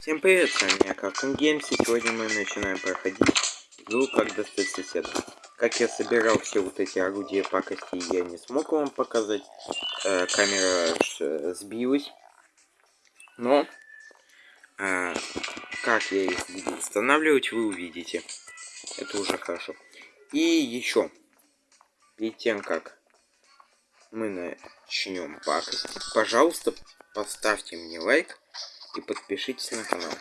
Всем привет, с вами я Cartoon Games, и сегодня мы начинаем проходить игру «Как достать соседа». Как я собирал все вот эти орудия пакости, я не смог вам показать. Э, камера э, сбилась. Но, э, как я их буду устанавливать, вы увидите. Это уже хорошо. И еще, перед тем, как мы начнем пакостить, пожалуйста, поставьте мне лайк и подпишитесь на канал,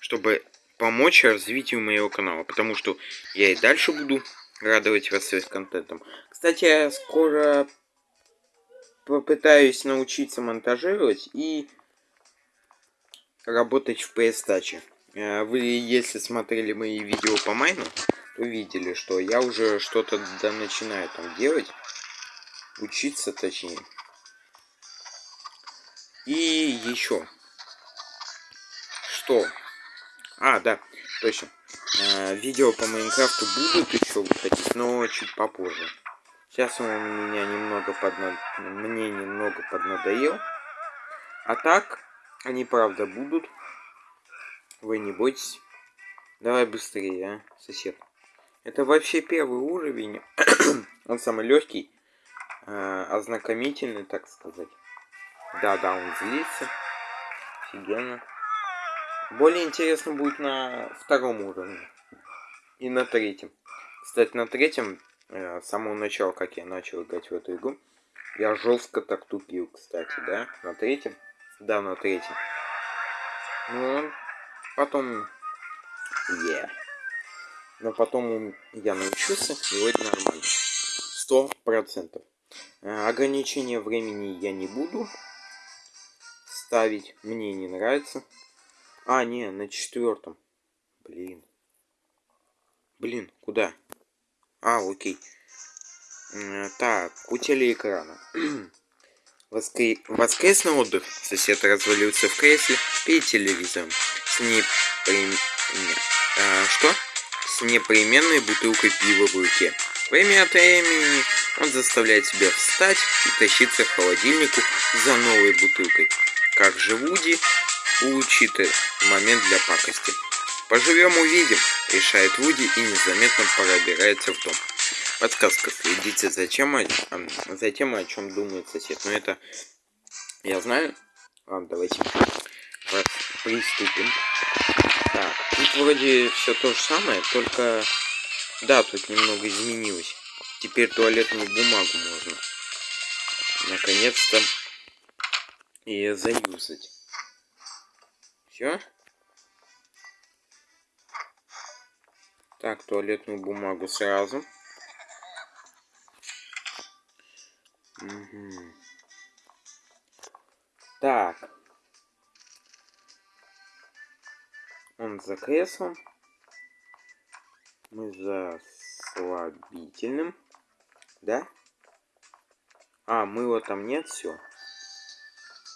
чтобы помочь развитию моего канала, потому что я и дальше буду радовать вас своим контентом. Кстати, я скоро попытаюсь научиться монтажировать и работать в PS Touch. Э, вы, если смотрели мои видео по майну, то видели, что я уже что-то да начинаю там делать, учиться точнее. И еще что? А, да, точно. Э, видео по Майнкрафту будут еще выходить, но чуть попозже. Сейчас он меня немного поднад... мне немного поднадоел. А так, они правда будут. Вы не бойтесь. Давай быстрее, а, сосед. Это вообще первый уровень. он самый легкий. Э, ознакомительный, так сказать. Да-да, он злится. Офигенно. Более интересно будет на втором уровне. И на третьем. Кстати, на третьем, э, с самого начала, как я начал играть в эту игру, я жестко так тупил, кстати, да? На третьем? Да, на третьем. Ну, потом... Yeah. Но потом я научился, и это нормально. Сто процентов. Э, ограничения времени я не буду ставить. Мне не нравится. А, не, на четвертом. Блин. Блин, куда? А, окей. Так, у телеэкрана. Воскре... Воскресный отдых. Сосед развалился в кресле перед телевизором. С непрем... а, что? С непременной бутылкой пива в руке. Время от времени он заставляет себя встать и тащиться к холодильнику за новой бутылкой. Как же Вуди улучшит момент для пакости. Поживем увидим, решает Вуди и незаметно пробирается в дом. Подсказка, следите за, чем, за тем, о чем думает сосед. Но это я знаю. Ладно, давайте приступим. Так, тут вроде все то же самое, только... Да, тут немного изменилось. Теперь туалетную бумагу можно. Наконец-то ее заюзать. Все? Так, туалетную бумагу сразу. Угу. Так. Он за креслом. Мы за слабительным. Да? А, мыла там нет, все.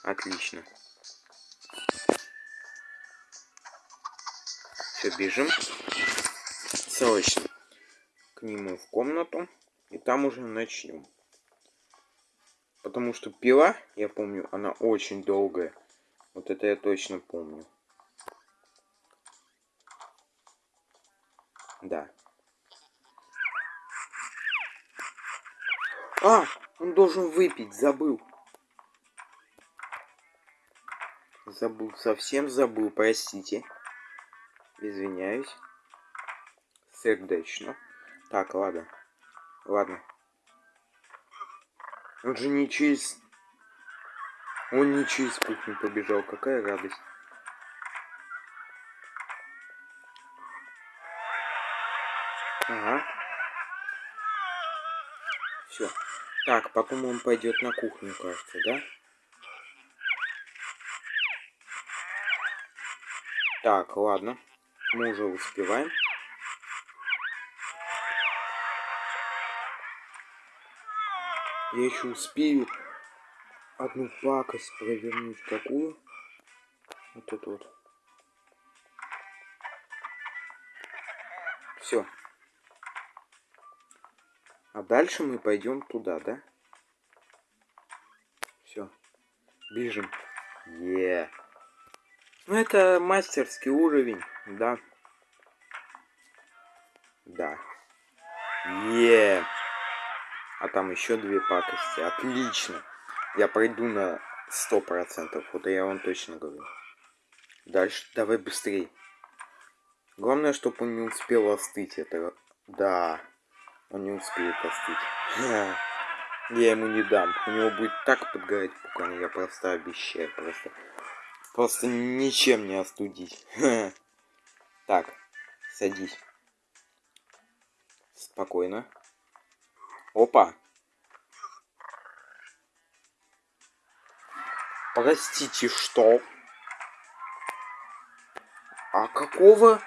Отлично. Все, бежим. Срочно к нему в комнату. И там уже начнем. Потому что пила, я помню, она очень долгая. Вот это я точно помню. Да. А, он должен выпить, забыл. Забыл, совсем забыл, простите. Извиняюсь. Сердечно. Так, ладно. Ладно. Он же не через... Он не через кухню побежал. Какая радость. Ага. Все. Так, потом он пойдет на кухню, кажется, да? Так, ладно. Мы уже успеваем. Я еще успею одну пакость провернуть. Какую? Вот эту вот. Все. А дальше мы пойдем туда, да? Все. Бежим. Е. Yeah. Ну, это мастерский уровень, да. Да. Е. А там еще две пакости. Отлично. Я пройду на сто процентов. Вот я вам точно говорю. Дальше давай быстрее. Главное, чтобы он не успел остыть. Это... Да. Он не успеет остыть. Я ему не дам. У него будет так подгорать пукан. Я просто обещаю. Просто... Просто ничем не остудить. Так. Садись. Спокойно. Опа. Простите, что? А какого,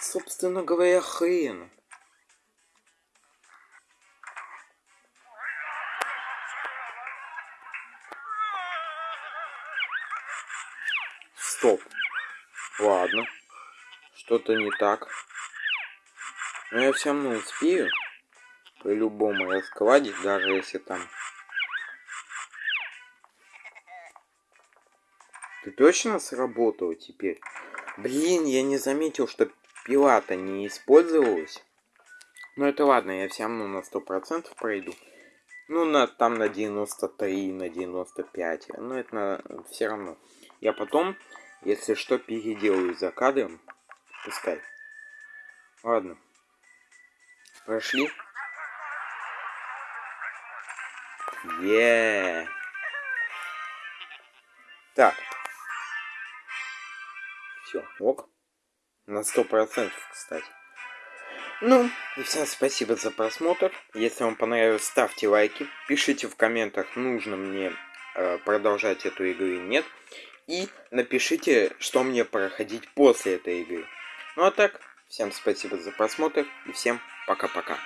собственно говоря, хрена? Стоп. Ладно. Что-то не так. Но я все равно успею. По-любому раскладить, даже если там... Ты точно сработал теперь? Блин, я не заметил, что пила-то не использовалась. Ну это ладно, я все равно на сто процентов пройду. Ну, на, там на 93, на 95. Но это на, все равно. Я потом, если что, переделаю за кадром. Пускай. Ладно. Прошли. Е. Так. Все, ок. На сто процентов, кстати. Ну, и всем спасибо за просмотр. Если вам понравилось, ставьте лайки. Пишите в комментах, нужно мне э, продолжать эту игру или нет. И напишите, что мне проходить после этой игры. Ну а так, всем спасибо за просмотр и всем пока-пока.